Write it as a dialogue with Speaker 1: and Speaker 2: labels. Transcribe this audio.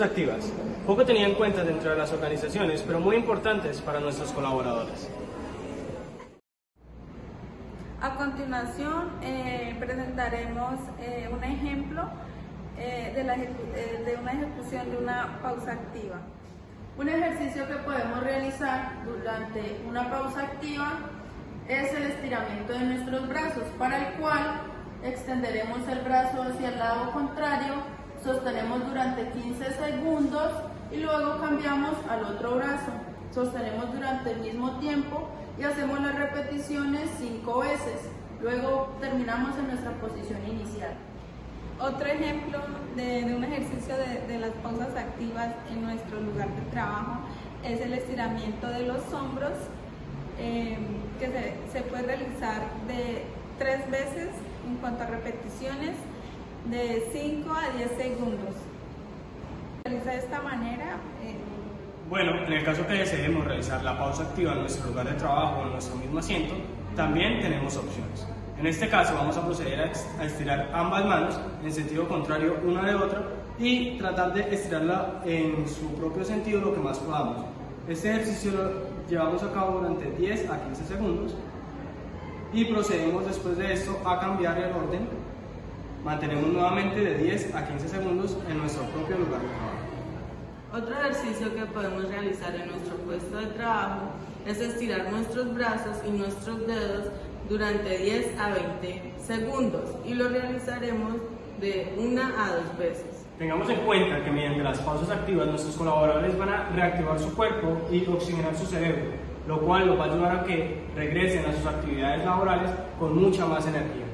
Speaker 1: activas, poco tenía en cuenta dentro de las organizaciones, pero muy importantes para nuestros colaboradores.
Speaker 2: A continuación eh, presentaremos eh, un ejemplo eh, de, la de una ejecución de una pausa activa.
Speaker 3: Un ejercicio que podemos realizar durante una pausa activa es el estiramiento de nuestros brazos, para el cual extenderemos el brazo hacia el lado contrario, sostenemos durante 15 segundos y luego cambiamos al otro brazo. Sostenemos durante el mismo tiempo y hacemos las repeticiones 5 veces. Luego terminamos en nuestra posición inicial.
Speaker 2: Otro ejemplo de, un ejercicio de, las pausas activas en nuestro lugar de trabajo es el estiramiento de los hombros eh, que se, se, puede realizar de tres veces en cuanto a repeticiones de 5 a 10 segundos. Se realiza de esta manera.
Speaker 1: Eh, bueno, en el caso que deseemos realizar la pausa activa en nuestro lugar de trabajo o en nuestro mismo asiento, también tenemos opciones. En este caso vamos a proceder a estirar ambas manos en sentido contrario una de otra y tratar de estirarla en su propio sentido lo que más podamos. Este ejercicio lo llevamos a cabo durante 10 a 15 segundos y procedemos después de esto a cambiar el orden. Mantenemos nuevamente de 10 a 15 segundos en nuestro propio lugar de trabajo.
Speaker 3: Otro ejercicio que podemos realizar en nuestro puesto de trabajo es estirar nuestros brazos y nuestros dedos durante 10 a 20 segundos y lo realizaremos de una a dos veces.
Speaker 1: Tengamos en cuenta que mediante las pausas activas nuestros colaboradores van a reactivar su cuerpo y oxigenar su cerebro, lo cual los va a ayudar a que regresen a sus actividades laborales con mucha más energía.